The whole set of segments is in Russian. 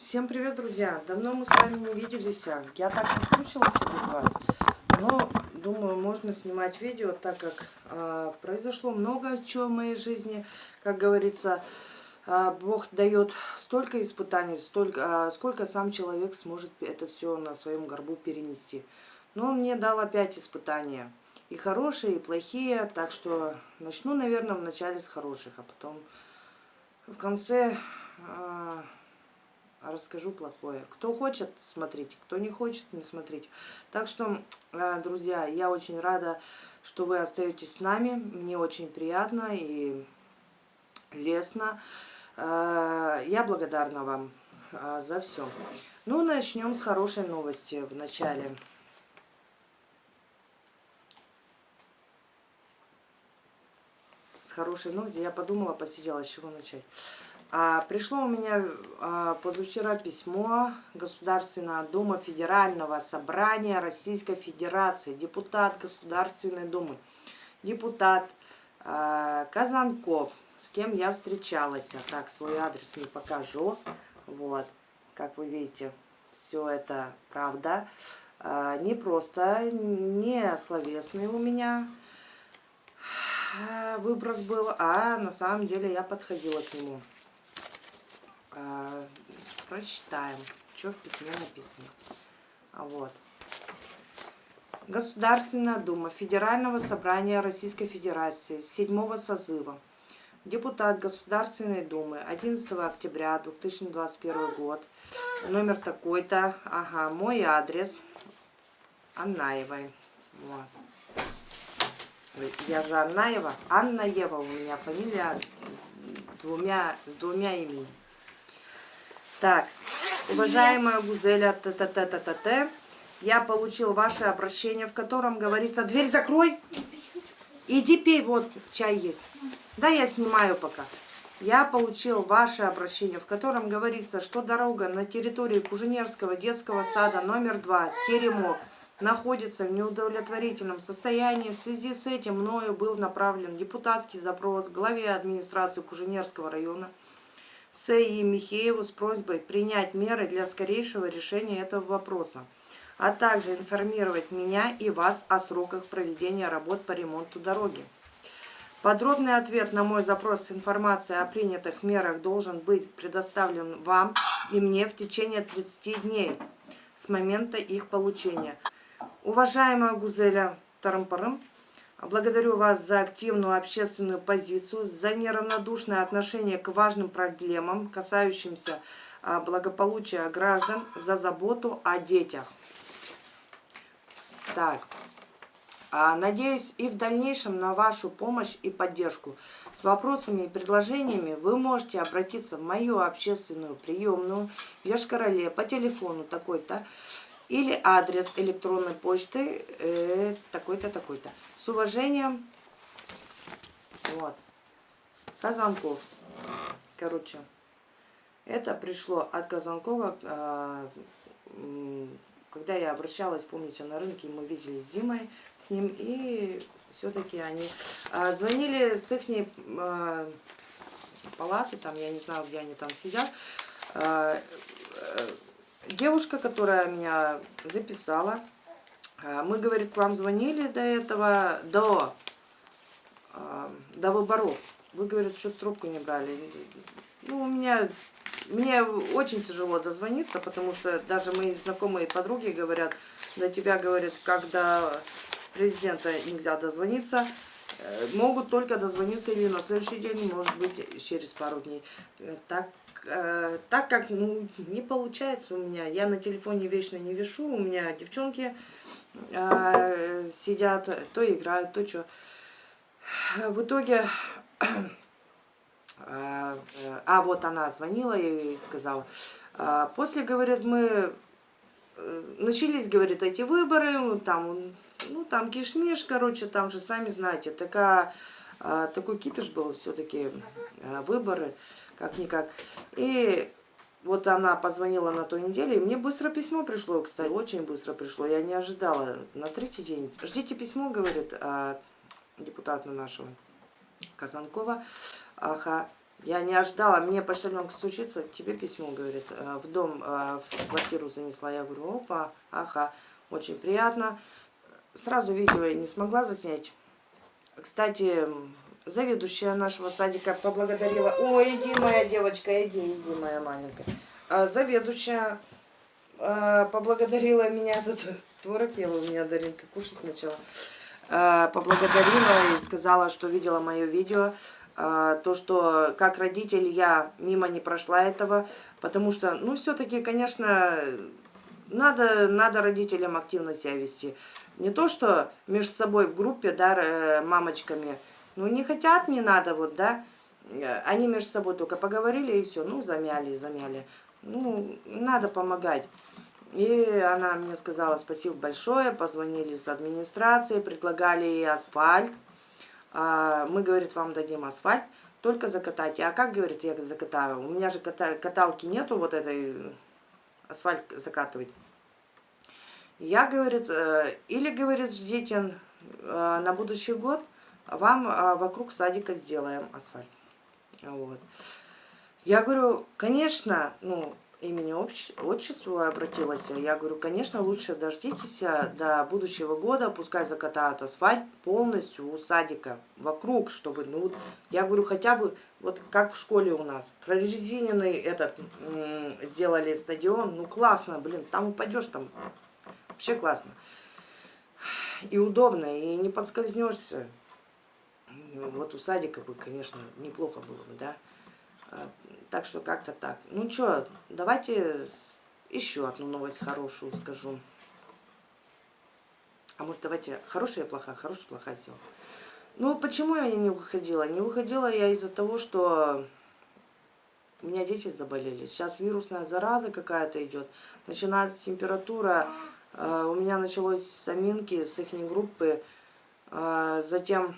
Всем привет, друзья! Давно мы с вами не виделись. а. Я так соскучилась без вас. Но, думаю, можно снимать видео, так как а, произошло много чего в моей жизни. Как говорится, а, Бог дает столько испытаний, столько, а, сколько сам человек сможет это все на своем горбу перенести. Но он мне дал опять испытания. И хорошие, и плохие. Так что начну, наверное, вначале с хороших, а потом в конце... А, расскажу плохое. Кто хочет, смотрите, кто не хочет, не смотрите. Так что, э, друзья, я очень рада, что вы остаетесь с нами. Мне очень приятно и лестно. Э, я благодарна вам э, за все. Ну, начнем с хорошей новости в начале. С хорошей новости. Я подумала, посидела, с чего начать. А, пришло у меня а, позавчера письмо Государственного Дума Федерального Собрания Российской Федерации, депутат Государственной Думы, депутат а, Казанков, с кем я встречалась. Так, свой адрес не покажу. Вот, как вы видите, все это правда. А, не просто, не словесный у меня а, выброс был, а на самом деле я подходила к нему. Прочитаем, что в письме написано. А вот. Государственная Дума Федерального собрания Российской Федерации седьмого созыва. Депутат Государственной Думы 11 октября 2021 год. Номер такой-то. Ага, мой адрес. Аннаевой. Вот. Я же Аннаева. Анна Ева у меня фамилия двумя, с двумя именами. Так, уважаемая Гузеля, т т т т т т я получил ваше обращение, в котором говорится, дверь закрой, иди пей, вот чай есть. Да, я снимаю пока. Я получил ваше обращение, в котором говорится, что дорога на территории Куженерского детского сада номер 2, Теремок, находится в неудовлетворительном состоянии. В связи с этим мною был направлен депутатский запрос главе администрации Куженерского района Сеи Михееву с просьбой принять меры для скорейшего решения этого вопроса, а также информировать меня и вас о сроках проведения работ по ремонту дороги. Подробный ответ на мой запрос с информацией о принятых мерах должен быть предоставлен вам и мне в течение 30 дней с момента их получения. Уважаемая Гузеля Тарампарым, Благодарю вас за активную общественную позицию, за неравнодушное отношение к важным проблемам, касающимся а, благополучия граждан, за заботу о детях. Так, а, надеюсь и в дальнейшем на вашу помощь и поддержку. С вопросами и предложениями вы можете обратиться в мою общественную приемную в Яшкарале по телефону такой-то или адрес электронной почты э, такой-то, такой-то. С уважением, вот, Казанков. Короче, это пришло от Казанкова, э, когда я обращалась, помните, на рынке, мы виделись с Димой, с ним, и все-таки они э, звонили с их э, палаты, там, я не знаю, где они там сидят, э, девушка, которая меня записала, мы, говорит, к вам звонили до этого, до, э, до выборов. Вы, говорит, что трубку не брали. Ну, у меня, мне очень тяжело дозвониться, потому что даже мои знакомые подруги говорят, до тебя, говорят, когда президента нельзя дозвониться, э, могут только дозвониться или на следующий день, может быть, через пару дней. Так э, так как ну, не получается у меня, я на телефоне вечно не вешу, у меня девчонки э, сидят, то играют, то что. В итоге, э, а вот она звонила и сказала, э, после, говорит, мы э, начались, говорит, эти выборы, там, ну, там кишмиш, короче, там же, сами знаете, такая, э, такой кипиш был все-таки, э, выборы как-никак. И вот она позвонила на той неделе, и мне быстро письмо пришло, кстати, очень быстро пришло, я не ожидала. На третий день. Ждите письмо, говорит депутата нашего Казанкова. Ага, Я не ожидала, мне почтальонка стучится, тебе письмо, говорит, э, в дом, э, в квартиру занесла. Я говорю, опа, ага, очень приятно. Сразу видео я не смогла заснять. Кстати, заведующая нашего садика поблагодарила. Ой, иди, моя девочка, иди, иди, моя маленькая. А заведующая а, поблагодарила меня за творог ела у меня Даринка кушать начала. А, поблагодарила и сказала, что видела мое видео. А, то, что как родитель я мимо не прошла этого, потому что, ну, все-таки, конечно, надо, надо родителям активно себя вести. Не то, что между собой в группе, да, э, мамочками, ну, не хотят, не надо, вот, да, они между собой только поговорили и все, ну, замяли, замяли. Ну, надо помогать. И она мне сказала спасибо большое, позвонили с администрации, предлагали ей асфальт. А, мы, говорит, вам дадим асфальт, только закатайте. А как, говорит, я закатаю? У меня же каталки нету вот этой, асфальт закатывать. Я, говорит, э, или, говорит, ждите э, на будущий год, вам э, вокруг садика сделаем асфальт. Вот. Я говорю, конечно, ну, имени отчеству обратилась. Я говорю, конечно, лучше дождитесь до будущего года, пускай закатают асфальт полностью у садика, вокруг, чтобы, ну, я говорю, хотя бы, вот как в школе у нас, прорезиненный этот, сделали стадион, ну, классно, блин, там упадешь, там, вообще классно. И удобно, и не подскользнешься. Вот у садика бы, конечно, неплохо было бы, да. А, так что как-то так. Ну что, давайте еще одну новость хорошую скажу. А может давайте хорошая плохая, хорошая плохая сила. Ну почему я не выходила? Не выходила я из-за того, что у меня дети заболели. Сейчас вирусная зараза какая-то идет. Начинается температура. А, у меня началось с аминки, с их группы. А, затем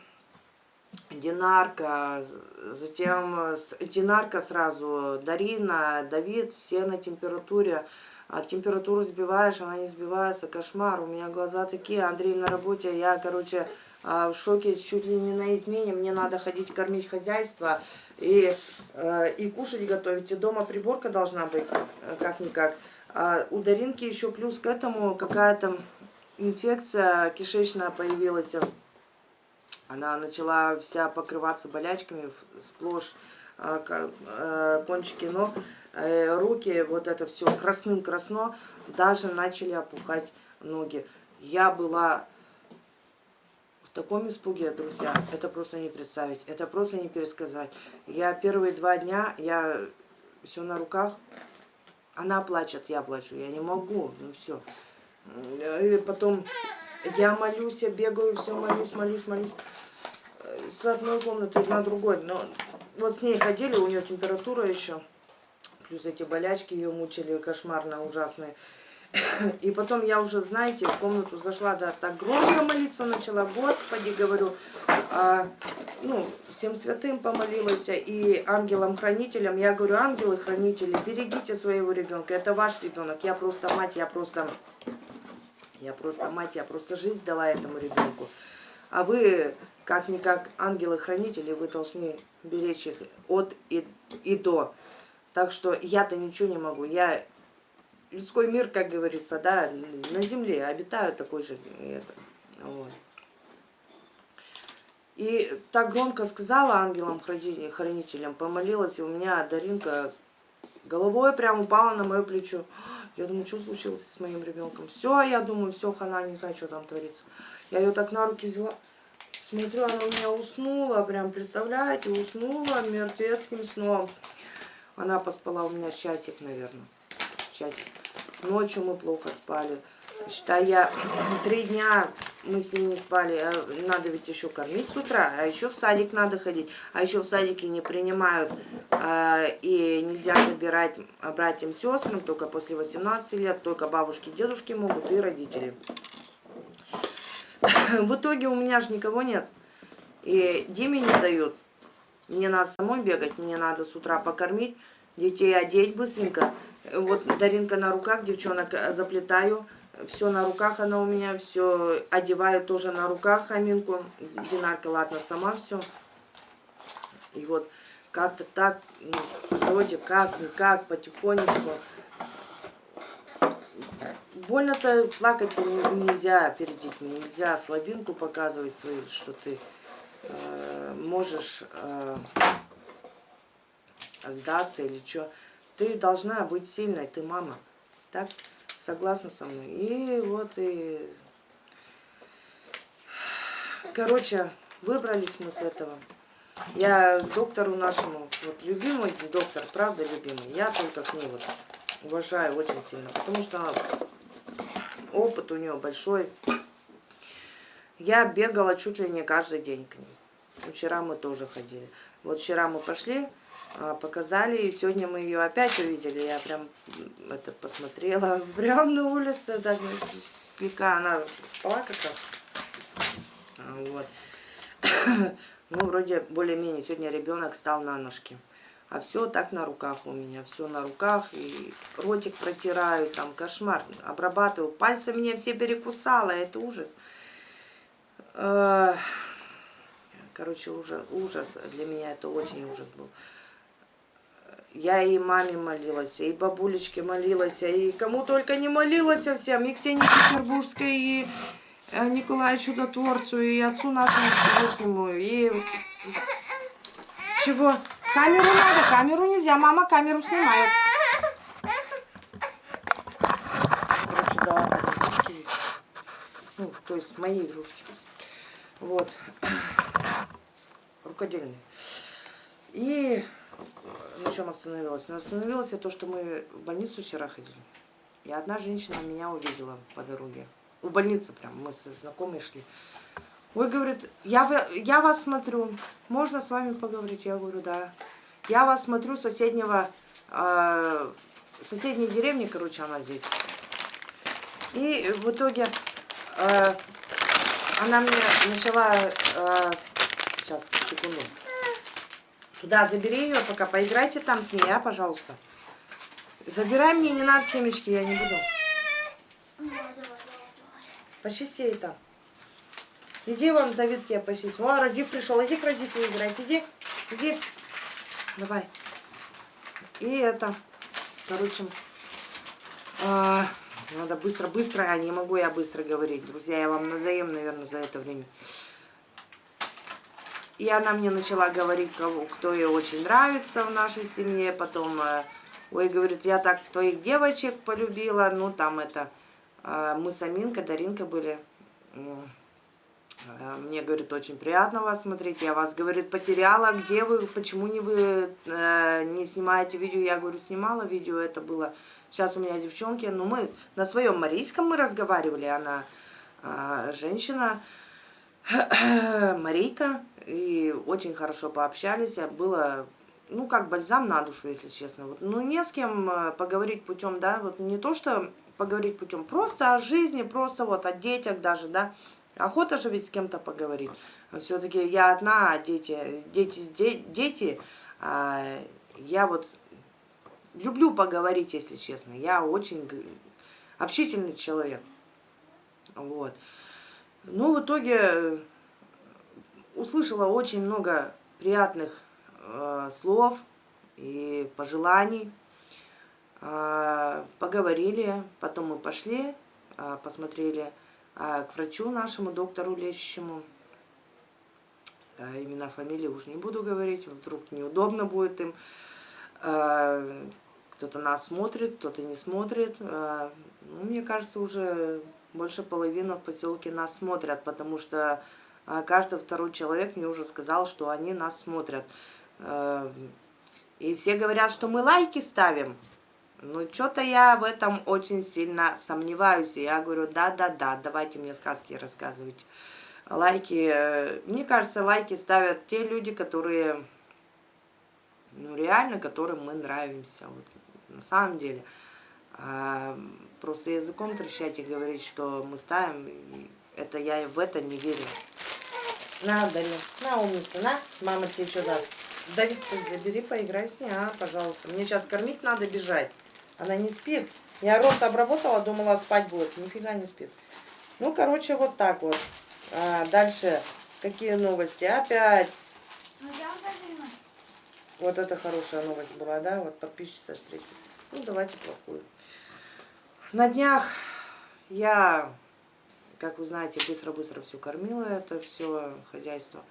Динарка, затем э, Динарка сразу, Дарина, Давид, все на температуре. А температуру сбиваешь, она не сбивается, кошмар. У меня глаза такие, Андрей на работе, я, короче, а, в шоке, чуть ли не на измене. Мне надо ходить кормить хозяйство и, э, и кушать готовить. И дома приборка должна быть, э, как-никак. А у Даринки еще плюс к этому какая-то инфекция кишечная появилась. Она начала вся покрываться болячками, сплошь а, а, кончики ног, э, руки, вот это все красным-красно, даже начали опухать ноги. Я была в таком испуге, друзья, это просто не представить, это просто не пересказать. Я первые два дня, я все на руках, она плачет, я плачу, я не могу, ну все. И потом я молюсь, я бегаю, все молюсь, молюсь, молюсь с одной комнаты на другой. Но вот с ней ходили, у нее температура еще. Плюс эти болячки ее мучили кошмарно ужасные. И потом я уже, знаете, в комнату зашла, да, так громко молиться начала. Господи, говорю, а, ну, всем святым помолилась и ангелам-хранителям. Я говорю, ангелы-хранители, берегите своего ребенка, это ваш ребенок. Я просто мать, я просто, я просто мать, я просто жизнь дала этому ребенку. А вы как-никак ангелы-хранители, вы должны беречь их от и, и до. Так что я-то ничего не могу. Я людской мир, как говорится, да, на земле обитаю такой же. Это, вот. И так громко сказала ангелам-хранителям, помолилась, и у меня Даринка головой прям упала на мое плечо. Я думаю, что случилось с моим ребенком? Все, я думаю, все, хана, не знаю, что там творится. Я ее так на руки взяла. Смотрю, она у меня уснула, прям, представляете, уснула мертвецким сном. Она поспала у меня часик, наверное, часик. Ночью мы плохо спали. Считай, я три дня мы с ней не спали. А надо ведь еще кормить с утра, а еще в садик надо ходить. А еще в садике не принимают э, и нельзя забирать братьям, сестрам только после 18 лет. Только бабушки, дедушки могут и родители. В итоге у меня же никого нет. И Диме не дают. Мне надо самой бегать, мне надо с утра покормить, детей одеть быстренько. Вот Даринка на руках, девчонок э, заплетаю. Все на руках она у меня, все одеваю тоже на руках Аминку. Динарка, ладно, сама все. И вот как-то так, ну, вроде как, никак, потихонечку. Больно-то плакать нельзя перед детьми, нельзя слабинку показывать свою, что ты э, можешь э, сдаться или что. Ты должна быть сильной, ты мама. Так? Согласна со мной. И вот и... Короче, выбрались мы с этого. Я доктору нашему, вот любимый доктор, правда любимый, я только к ней вот уважаю очень сильно, потому что опыт у нее большой. Я бегала чуть ли не каждый день к ней. Вчера мы тоже ходили. Вот вчера мы пошли, а, показали, и сегодня мы ее опять увидели. Я прям это посмотрела прям на улице, так слегка она спала как раз. А, вот. Ну, вроде более-менее сегодня ребенок стал на ножки. А все так на руках у меня, все на руках, и ротик протираю, там кошмар, обрабатываю. Пальцы мне все перекусало, это ужас. Короче, уже ужас, для меня это очень ужас был. Я и маме молилась, и бабулечке молилась, и кому только не молилась всем, и Ксении Петербургской, и э, Николаю Чудотворцу, и отцу нашему Всевышнему, и... Чего? Камеру надо, камеру нельзя, мама камеру снимает. Короче, дала там игрушки, ну, то есть мои игрушки. Вот. Рукодельные. И на чем остановилась? Но остановилась я то, что мы в больницу вчера ходили. И одна женщина меня увидела по дороге. У больницы прям, мы с знакомой шли. Ой, говорит, я, я вас смотрю, можно с вами поговорить? Я говорю, да. Я вас смотрю соседнего, э, соседней деревни, короче, она здесь. И в итоге э, она мне начала, э, сейчас, секунду, Туда забери ее пока, поиграйте там с ней, а, пожалуйста. Забирай мне, не надо семечки, я не буду. Почисти там. Иди вон, Давид, тебе почисть. Вон, Разив пришел, иди к Разифу играть, иди, иди. Давай. И это, короче, а, надо быстро-быстро, а не могу я быстро говорить. Друзья, я вам надоем, наверное, за это время. И она мне начала говорить, кого, кто ей очень нравится в нашей семье. Потом, э, ой, говорит, я так твоих девочек полюбила. Ну, там это, э, мы с Аминкой, Даринкой были. Э, мне, говорит, очень приятно вас смотреть. Я вас, говорит, потеряла. Где вы? Почему не вы не снимаете видео? Я говорю, снимала видео. Это было... Сейчас у меня девчонки. Ну, мы на своем марийском мы разговаривали. Она женщина, Марийка и очень хорошо пообщались. Было, ну, как бальзам на душу, если честно. Вот, ну, не с кем э, поговорить путем, да, вот не то, что поговорить путем, просто о жизни, просто вот о детях даже, да. Охота же ведь с кем-то поговорить. Все-таки я одна, а дети, дети, дети, а я вот люблю поговорить, если честно. Я очень общительный человек. Вот. Ну, в итоге услышала очень много приятных э, слов и пожеланий. Э, поговорили, потом мы пошли, э, посмотрели э, к врачу нашему, доктору лечащему. Э, имена, фамилии уж не буду говорить, вдруг неудобно будет им. Э, кто-то нас смотрит, кто-то не смотрит. Ну, мне кажется, уже больше половины в поселке нас смотрят, потому что а каждый второй человек мне уже сказал, что они нас смотрят. И все говорят, что мы лайки ставим. Ну, что-то я в этом очень сильно сомневаюсь. И я говорю, да-да-да, давайте мне сказки рассказывать. Лайки, э, мне кажется, лайки ставят те люди, которые, ну, реально, которым мы нравимся. Вот, на самом деле. А, просто языком трещать и говорить, что мы ставим, это я в это не верю. На, Дарья, на, умница, на. Мама тебе что даст? Давид, забери, поиграй с ней, а, пожалуйста. Мне сейчас кормить надо бежать. Она не спит. Я рот обработала, думала, спать будет. Нифига не спит. Ну, короче, вот так вот. А, дальше, какие новости? Опять. Вот это хорошая новость была, да? Вот подписчица встретилась. Ну, давайте плохую. На днях я, как вы знаете, быстро-быстро все кормила, это все хозяйство.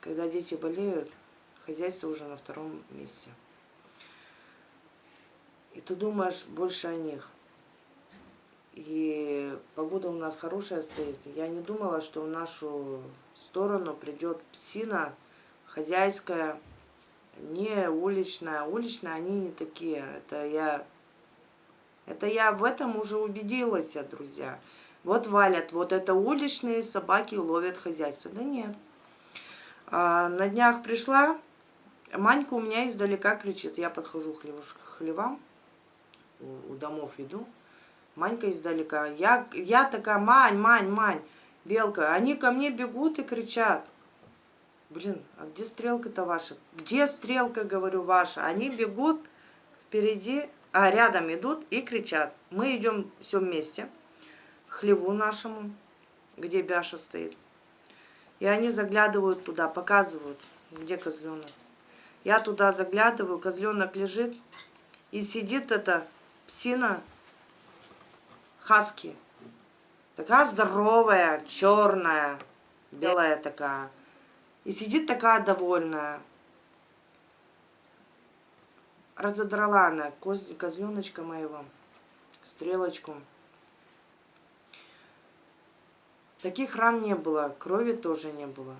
Когда дети болеют, хозяйство уже на втором месте. И ты думаешь больше о них. И погода у нас хорошая стоит. Я не думала, что в нашу сторону придет псина хозяйская, не уличная. Уличная они не такие. Это я, это я в этом уже убедилась, друзья. Вот валят, вот это уличные собаки ловят хозяйство. Да нет. А, на днях пришла, Манька у меня издалека кричит. Я подхожу к хлевам, у, домов иду. Манька издалека. Я, я такая, Мань, Мань, Мань, Белка. Они ко мне бегут и кричат. Блин, а где стрелка-то ваша? Где стрелка, говорю, ваша? Они бегут впереди, а рядом идут и кричат. Мы идем все вместе хлеву нашему, где Бяша стоит. И они заглядывают туда, показывают, где козленок. Я туда заглядываю, козленок лежит, и сидит эта псина хаски. Такая здоровая, черная, белая такая. И сидит такая довольная. Разодрала она коз, козленочка моего, стрелочку. Таких ран не было, крови тоже не было.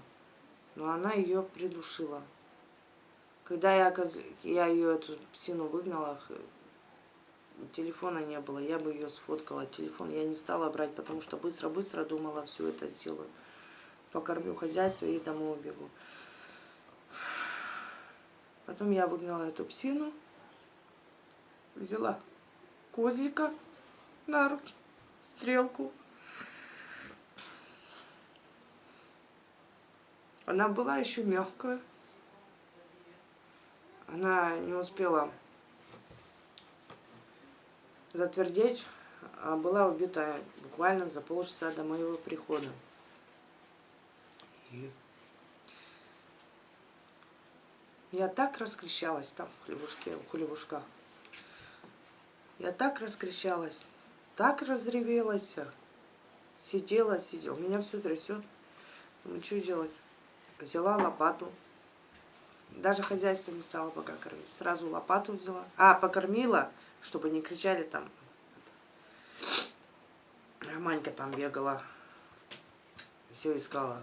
Но она ее придушила. Когда я, я ее, эту псину выгнала, телефона не было, я бы ее сфоткала. Телефон я не стала брать, потому что быстро-быстро думала, все это сделаю. Покормлю хозяйство и домой убегу. Потом я выгнала эту псину, взяла козлика на руки, стрелку. Она была еще мягкая. Она не успела затвердеть, а была убита буквально за полчаса до моего прихода. Я так раскричалась там в хлебушке, в хлебушках. Я так раскричалась, так разревелась. Сидела, сидела. Меня все трясет. Ну, что делать? Взяла лопату. Даже хозяйство не стала пока кормить. Сразу лопату взяла. А, покормила чтобы не кричали там. Манька там бегала, все искала.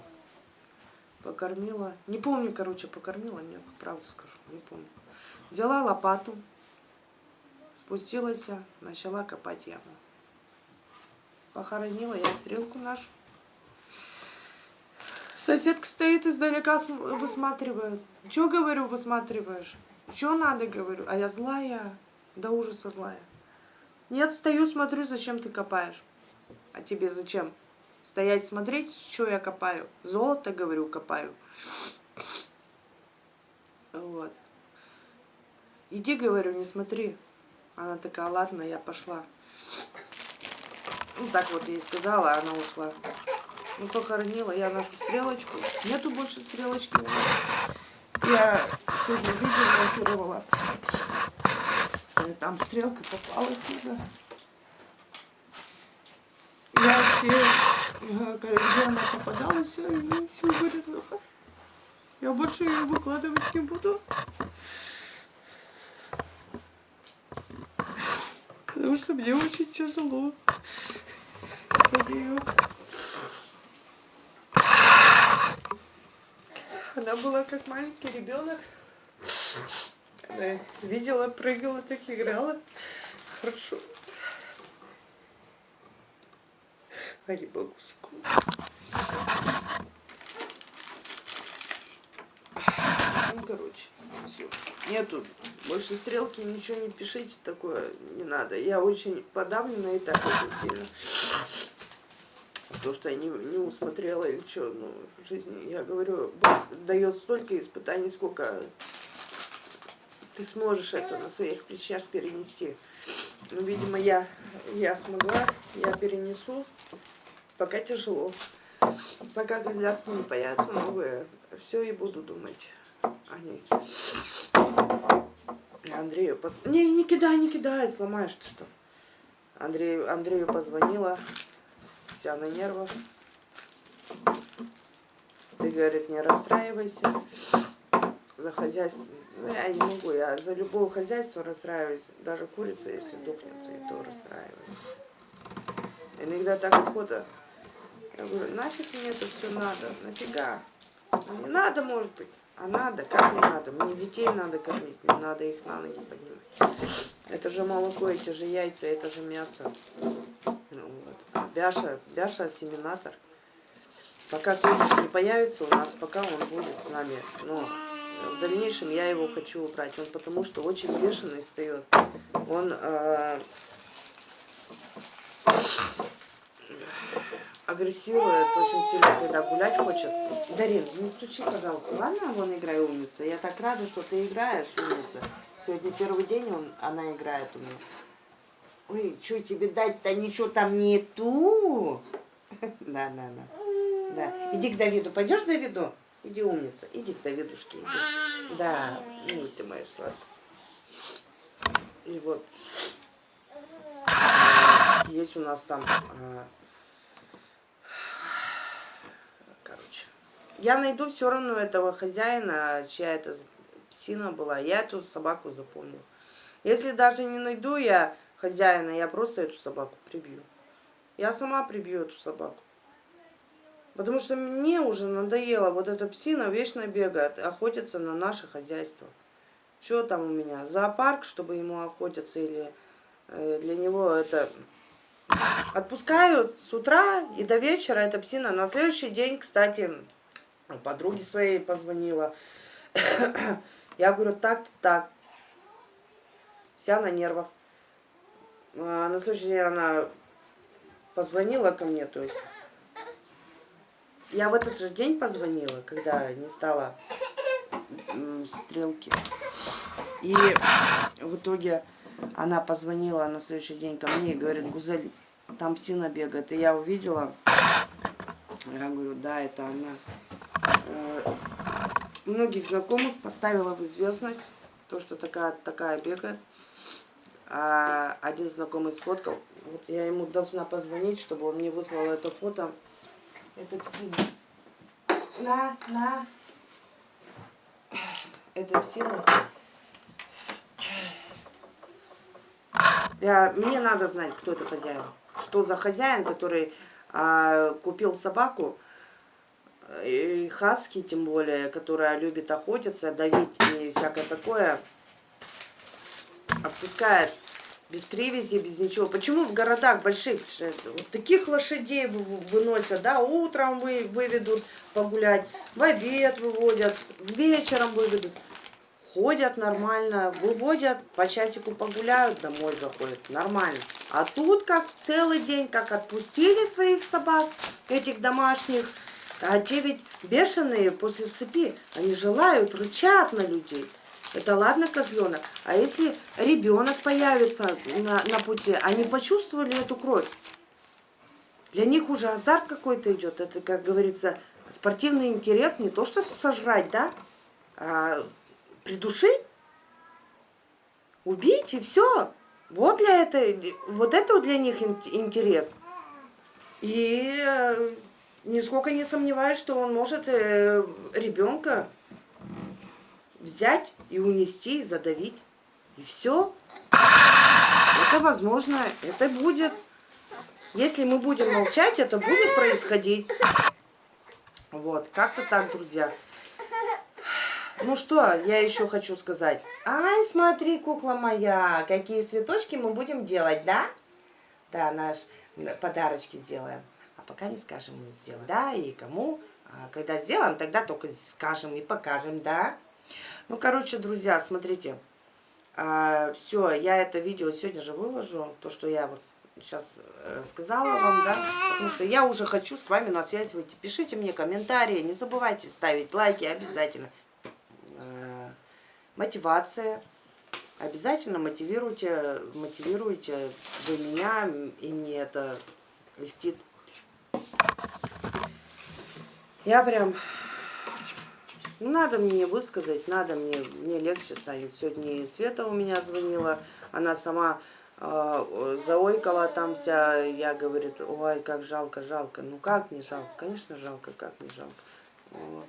Покормила. Не помню, короче, покормила, нет, правду скажу, не помню. Взяла лопату, спустилась, начала копать яму. Похоронила я стрелку нашу. Соседка стоит издалека, высматривает. Че, говорю, высматриваешь? Че надо, говорю? А я злая до ужаса злая. Нет, стою, смотрю, зачем ты копаешь. А тебе зачем? Стоять, смотреть, что я копаю. Золото, говорю, копаю. Вот. Иди, говорю, не смотри. Она такая, ладно, я пошла. Ну, так вот ей сказала, она ушла. Ну, похоронила я нашу стрелочку. Нету больше стрелочки у нас. Я сегодня видео монтировала там стрелка попалась уже. Я все, где она попадалась, я все вырезала. Я больше ее выкладывать не буду. Потому что мне очень тяжело. Старею. Она была как маленький ребенок. Да, видела, прыгала, так играла. Хорошо. Али бабусику. Ну, короче, все. Нету больше стрелки, ничего не пишите, такое не надо. Я очень подавлена и так очень сильно. То, что я не, не усмотрела или что, ну, в жизни, я говорю, дает столько испытаний, сколько ты сможешь это на своих плечах перенести. Ну, видимо, я, я смогла, я перенесу, пока тяжело. Пока козлятки не появятся новые, все и буду думать. Они... Андрею пос... Не, не кидай, не кидай, сломаешь ты что. Андрею, Андрею позвонила, вся на нервах. Ты, говорит, не расстраивайся. За хозяйство... Ну, я не могу, я за любое хозяйство расстраиваюсь. Даже курица, если дохнет, и то расстраиваюсь. Иногда так охота. Я говорю, нафиг мне это все надо, нафига? Не надо, может быть. А надо, как не надо? Мне детей надо кормить, мне надо их на ноги поднимать. Это же молоко, эти же яйца, это же мясо. Ну, вот. Бяша, Бяша ассиминатор. Пока Кузич не появится у нас, пока он будет с нами. Но в дальнейшем я его хочу убрать. Он потому что очень бешеный встает. Он э, агрессирует очень сильно, когда гулять хочет. Дарин, не стучи, пожалуйста. Ладно, вон играй умница. Я так рада, что ты играешь, умница. Сегодня первый день он, она играет у меня. Ой, что тебе дать-то? Ничего там нету. Да, да, да. Да. Иди к Давиду. Пойдешь к Давиду? Иди, умница. Иди к Давидушке. Иди. Да. Ну, ты моя сладкая. И вот. Есть у нас там а, Я найду все равно этого хозяина, чья это псина была. Я эту собаку запомнил. Если даже не найду я хозяина, я просто эту собаку прибью. Я сама прибью эту собаку. Потому что мне уже надоело, вот эта псина вечно бегает, охотится на наше хозяйство. Что там у меня? Зоопарк, чтобы ему охотиться или э, для него это... Отпускают с утра и до вечера эта псина. На следующий день, кстати, подруге своей позвонила. Я говорю, так-то так. Вся на нервах. А на следующий день она позвонила ко мне, то есть я в этот же день позвонила, когда не стало стрелки. И в итоге она позвонила на следующий день ко мне и говорит, Гузель, там псина бегает. И я увидела, я говорю, да, это она. Э, многих знакомых поставила в известность то, что такая, такая бегает. А один знакомый сфоткал. Вот я ему должна позвонить, чтобы он мне выслал это фото. Это псина. На, на. Это псина. Я, мне надо знать, кто это хозяин. Что за хозяин, который а, купил собаку, и хаски, тем более, которая любит охотиться, давить и всякое такое, отпускает без привязи, без ничего. Почему в городах больших вот таких лошадей выносят, да, утром вы, выведут погулять, в обед выводят, вечером выведут. Ходят нормально, выводят, по часику погуляют, домой заходят, нормально. А тут как целый день, как отпустили своих собак, этих домашних, а те ведь бешеные после цепи, они желают, рычат на людей. Это ладно козленок. А если ребенок появится на, на пути, они почувствовали эту кровь. Для них уже азарт какой-то идет. Это, как говорится, спортивный интерес, не то что сожрать, да, а придушить, убить и все. Вот для этой, вот это для них интерес. И э, нисколько не сомневаюсь, что он может э, ребенка взять и унести, и задавить. И все. Это возможно, это будет. Если мы будем молчать, это будет происходить. Вот, как-то так, друзья. Ну что, я еще хочу сказать. Ай, смотри, кукла моя, какие цветочки мы будем делать, да? Да, наш подарочки сделаем пока не скажем, мы сделаем. Да, и кому. А когда сделаем, тогда только скажем и покажем, да. Ну, короче, друзья, смотрите. А, все, я это видео сегодня же выложу. То, что я вот сейчас э, сказала вам, да. Потому что я уже хочу с вами на связь выйти. Пишите мне комментарии. Не забывайте ставить лайки обязательно. А, мотивация. Обязательно мотивируйте, мотивируйте вы меня, и мне это льстит я прям Ну, надо мне высказать, надо мне, мне легче станет. Сегодня Света у меня звонила, она сама э, заойкала там вся, я говорит, ой, как жалко, жалко. Ну, как не жалко? Конечно, жалко, как не жалко. Вот.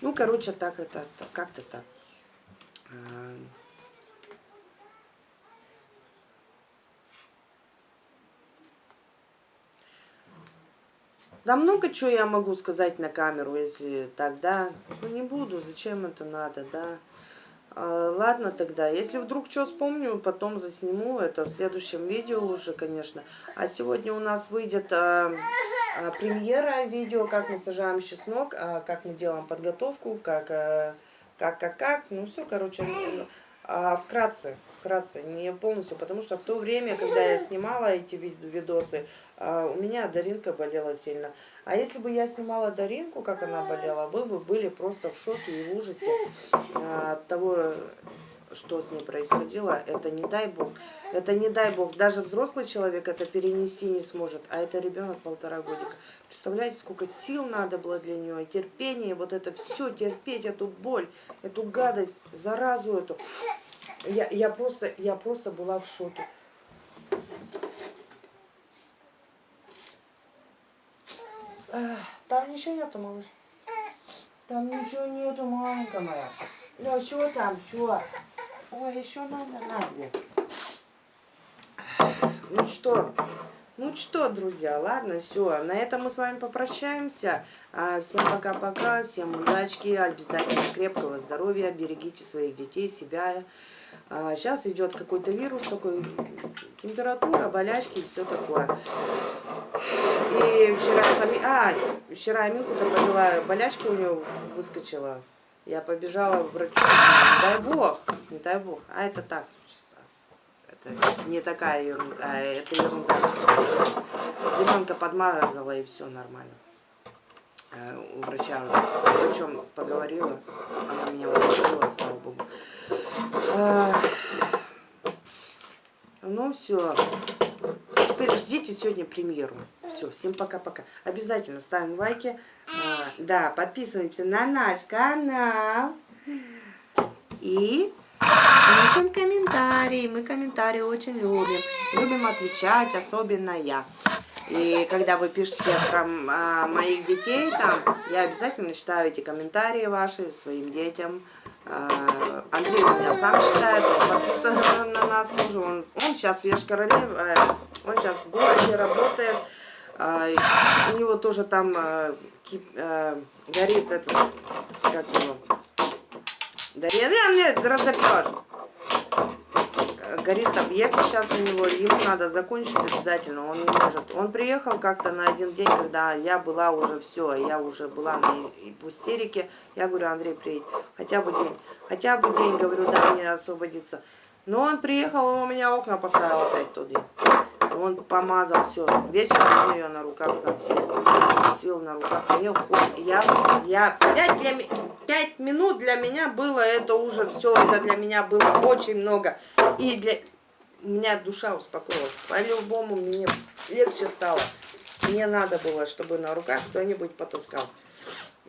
Ну, короче, так это, как-то так. Да много чего я могу сказать на камеру, если тогда. Ну не буду, зачем это надо, да. А, ладно тогда, если вдруг что вспомню, потом засниму это в следующем видео уже, конечно. А сегодня у нас выйдет а, а, премьера видео, как мы сажаем чеснок, а, как мы делаем подготовку, как, а, как, как, как. Ну все, короче, а, вкратце вкратце, не полностью, потому что в то время, когда я снимала эти видосы, а, у меня Даринка болела сильно. А если бы я снимала Даринку, как она болела, вы бы были просто в шоке и в ужасе а, от того, что с ней происходило. Это не дай бог. Это не дай бог. Даже взрослый человек это перенести не сможет, а это ребенок полтора годика. Представляете, сколько сил надо было для нее, терпение, вот это все, терпеть эту боль, эту гадость, заразу эту. Я, я, просто, я просто была в шоке. Там ничего нету, малыш. Там ничего нету, маленькая моя. Ну, что там, что? Ой, еще надо, надо. Ну что, ну что, друзья, ладно, все. На этом мы с вами попрощаемся. А, всем пока-пока, всем удачки, обязательно крепкого здоровья, берегите своих детей, себя. А сейчас идет какой-то вирус такой, температура, болячки и все такое. И вчера сами, а, вчера Аминку-то провела, болячка у нее выскочила. Я побежала к врачу, дай бог, не дай бог, а это так, это не такая ерунда, а это ерунда. Зеленка подмазала и все нормально. Э, у врача, с врачом поговорила, она меня успокоила, слава богу. Ну все. Теперь ждите сегодня премьеру. Все, всем пока-пока. Обязательно ставим лайки. А, да, подписываемся на наш канал. И пишем комментарии. Мы комментарии очень любим. Любим отвечать, особенно я. И когда вы пишете про а, моих детей там, я обязательно читаю эти комментарии ваши своим детям. А, Андрей меня сам читает, подписан на нас тоже. Он, он сейчас в Ешкароле, э, он сейчас в городе работает. А, у него тоже там а, а, горит этот, как его, да мне разопьешь горит объект сейчас у него, ему надо закончить обязательно, он не может. Он приехал как-то на один день, когда я была уже все, я уже была на в истерике. Я говорю, Андрей, приедь, хотя бы день, хотя бы день, говорю, да, мне освободиться. Но он приехал, он у меня окна поставил опять тот Он помазал все. Вечером он ее на руках носил. Носил на руках. Мне я, я, пять, для, пять минут для меня было это уже все. Это для меня было очень много. И для меня душа успокоилась. По-любому мне легче стало. Мне надо было, чтобы на руках кто-нибудь потаскал.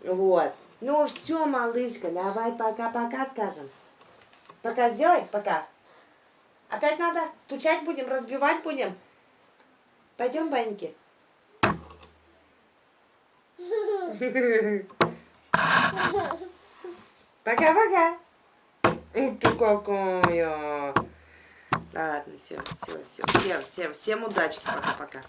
Вот. Ну все, малышка, давай пока-пока скажем. Пока сделай, пока. Опять надо? Стучать будем, разбивать будем? Пойдем, Баньки. Пока-пока. Ты какая. Ладно, все, все, все, всем, всем, всем удачи, пока-пока.